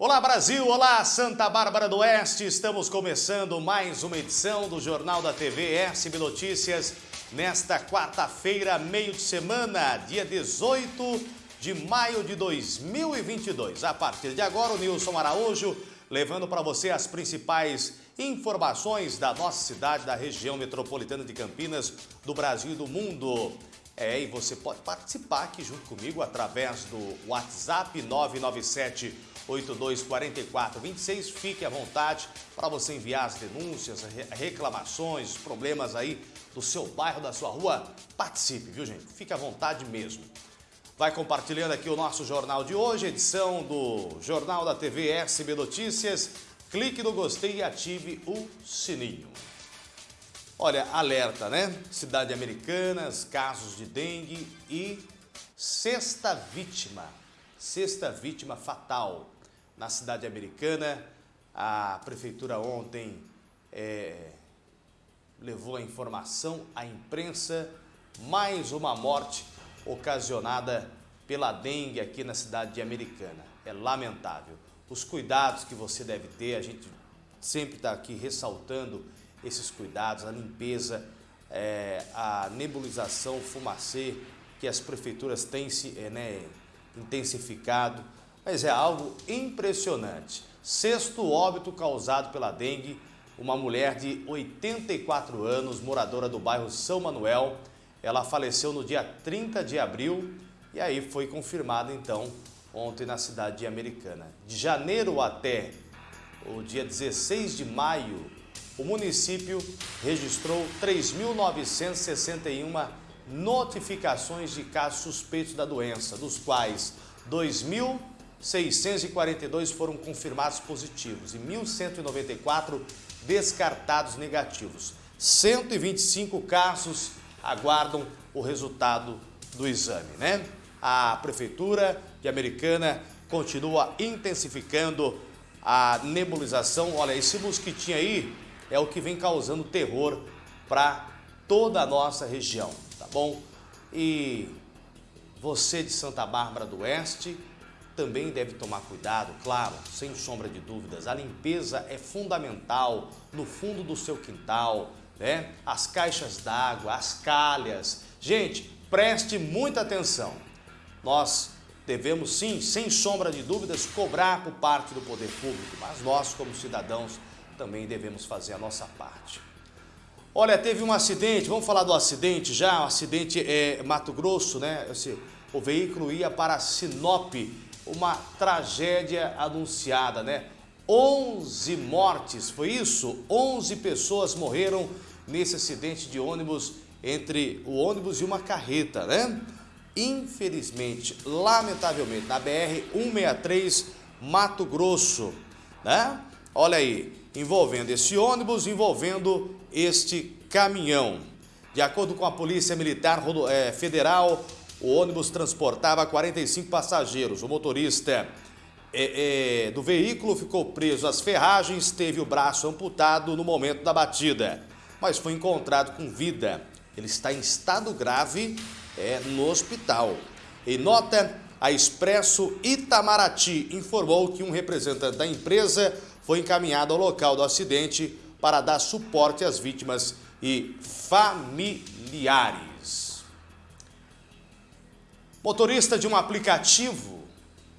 Olá Brasil, olá Santa Bárbara do Oeste, estamos começando mais uma edição do Jornal da TV SB Notícias nesta quarta-feira, meio de semana, dia 18 de maio de 2022. A partir de agora, o Nilson Araújo levando para você as principais informações da nossa cidade, da região metropolitana de Campinas, do Brasil e do mundo. É, e você pode participar aqui junto comigo através do WhatsApp 997 824426. Fique à vontade para você enviar as denúncias, reclamações, problemas aí do seu bairro, da sua rua. Participe, viu gente? Fique à vontade mesmo. Vai compartilhando aqui o nosso jornal de hoje, edição do Jornal da TV SB Notícias. Clique no gostei e ative o sininho. Olha, alerta, né? Cidade Americanas, casos de dengue e sexta vítima, sexta vítima fatal na cidade americana. A prefeitura ontem é, levou a informação à imprensa, mais uma morte ocasionada pela dengue aqui na cidade de Americana. É lamentável. Os cuidados que você deve ter, a gente sempre está aqui ressaltando esses cuidados, a limpeza, é, a nebulização, fumacê, que as prefeituras têm se, é, né, intensificado, mas é algo impressionante. Sexto óbito causado pela dengue, uma mulher de 84 anos, moradora do bairro São Manuel, ela faleceu no dia 30 de abril e aí foi confirmado então ontem na cidade de Americana. De janeiro até o dia 16 de maio, o município registrou 3.961 notificações de casos suspeitos da doença, dos quais 2.642 foram confirmados positivos e 1.194 descartados negativos. 125 casos aguardam o resultado do exame, né? A Prefeitura de Americana continua intensificando a nebulização. Olha, esse mosquitinho aí é o que vem causando terror para toda a nossa região, tá bom? E você de Santa Bárbara do Oeste também deve tomar cuidado, claro, sem sombra de dúvidas. A limpeza é fundamental no fundo do seu quintal, né? As caixas d'água, as calhas. Gente, preste muita atenção. Nós devemos sim, sem sombra de dúvidas, cobrar por parte do poder público, mas nós como cidadãos também devemos fazer a nossa parte. Olha, teve um acidente, vamos falar do acidente já, o um acidente é Mato Grosso, né? O veículo ia para Sinop, uma tragédia anunciada, né? 11 mortes, foi isso? 11 pessoas morreram nesse acidente de ônibus entre o ônibus e uma carreta, né? Infelizmente, lamentavelmente, na BR-163 Mato Grosso, né? Olha aí, envolvendo esse ônibus, envolvendo este caminhão. De acordo com a Polícia Militar é, Federal, o ônibus transportava 45 passageiros. O motorista é, é, do veículo ficou preso às ferragens, teve o braço amputado no momento da batida mas foi encontrado com vida. Ele está em estado grave é, no hospital. Em nota, a Expresso Itamaraty informou que um representante da empresa foi encaminhado ao local do acidente para dar suporte às vítimas e familiares. Motorista de um aplicativo,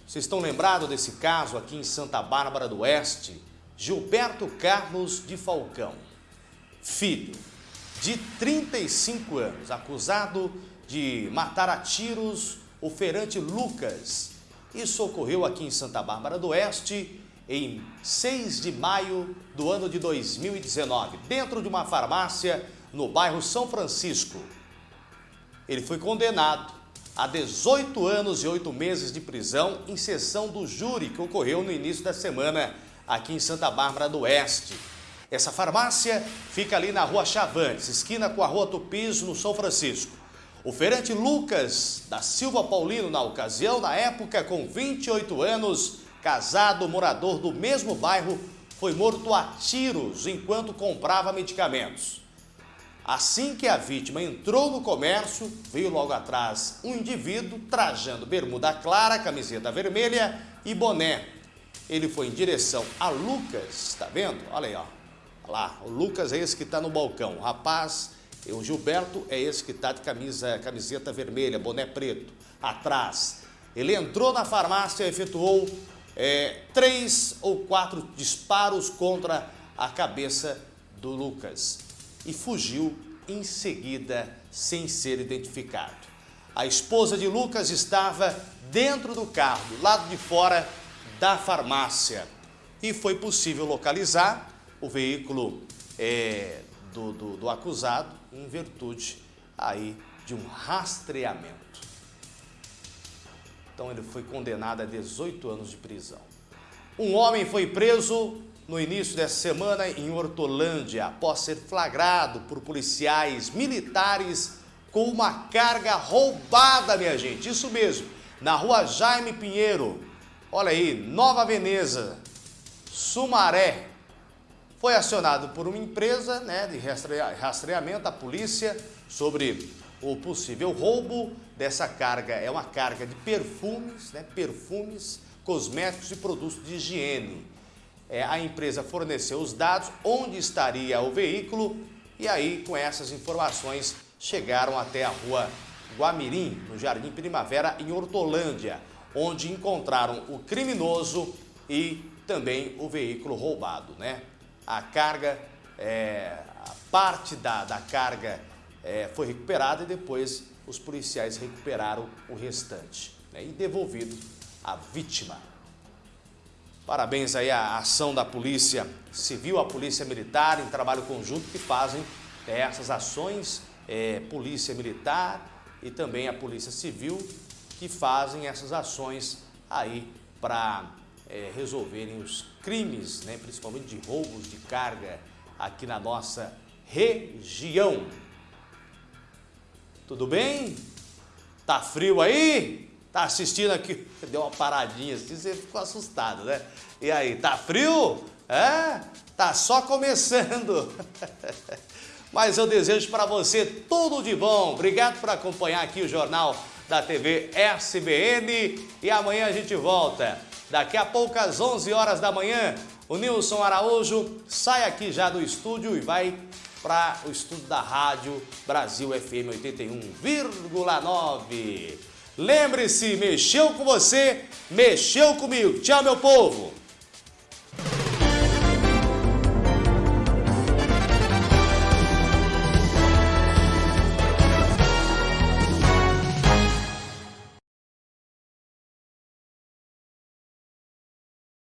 vocês estão lembrados desse caso aqui em Santa Bárbara do Oeste? Gilberto Carlos de Falcão filho de 35 anos, acusado de matar a tiros o feirante Lucas. Isso ocorreu aqui em Santa Bárbara do Oeste em 6 de maio do ano de 2019, dentro de uma farmácia no bairro São Francisco. Ele foi condenado a 18 anos e 8 meses de prisão em sessão do júri que ocorreu no início da semana aqui em Santa Bárbara do Oeste. Essa farmácia fica ali na rua Chavantes, esquina com a rua Tupis, no São Francisco. O feirante Lucas da Silva Paulino, na ocasião, na época, com 28 anos, casado, morador do mesmo bairro, foi morto a tiros enquanto comprava medicamentos. Assim que a vítima entrou no comércio, veio logo atrás um indivíduo trajando bermuda clara, camiseta vermelha e boné ele foi em direção a Lucas, tá vendo? Olha aí, ó. Olha lá, o Lucas é esse que está no balcão. O rapaz, o Gilberto é esse que está de camisa, camiseta vermelha, boné preto, atrás. Ele entrou na farmácia e efetuou é, três ou quatro disparos contra a cabeça do Lucas e fugiu em seguida sem ser identificado. A esposa de Lucas estava dentro do carro, do lado de fora da farmácia. E foi possível localizar o veículo é, do, do, do acusado em virtude aí de um rastreamento. Então ele foi condenado a 18 anos de prisão. Um homem foi preso no início dessa semana em Hortolândia, após ser flagrado por policiais militares com uma carga roubada, minha gente. Isso mesmo, na rua Jaime Pinheiro. Olha aí, Nova Veneza, Sumaré. Foi acionado por uma empresa né, de rastreamento, a polícia, sobre o possível roubo dessa carga. É uma carga de perfumes, né, perfumes, cosméticos e produtos de higiene. É, a empresa forneceu os dados, onde estaria o veículo, e aí, com essas informações, chegaram até a rua Guamirim, no Jardim Primavera, em Hortolândia, onde encontraram o criminoso e também o veículo roubado. Né? A carga, é, a parte da, da carga é, foi recuperada e depois os policiais recuperaram o restante né? e devolvido à vítima. Parabéns aí à ação da Polícia Civil, a Polícia Militar, em trabalho conjunto que fazem é, essas ações é, Polícia Militar e também a Polícia Civil que fazem essas ações aí para é, resolverem os crimes, né, principalmente de roubos de carga aqui na nossa região. Tudo bem? Tá frio aí? Tá assistindo aqui? Deu uma paradinha assim, você ficou assustado, né? E aí, tá frio? É? Tá só começando. Mas eu desejo para você tudo de bom. Obrigado por acompanhar aqui o Jornal da TV SBN. E amanhã a gente volta. Daqui a pouco, às 11 horas da manhã, o Nilson Araújo sai aqui já do estúdio e vai para o estúdio da Rádio Brasil FM 81,9. Lembre-se, mexeu com você, mexeu comigo. Tchau, meu povo!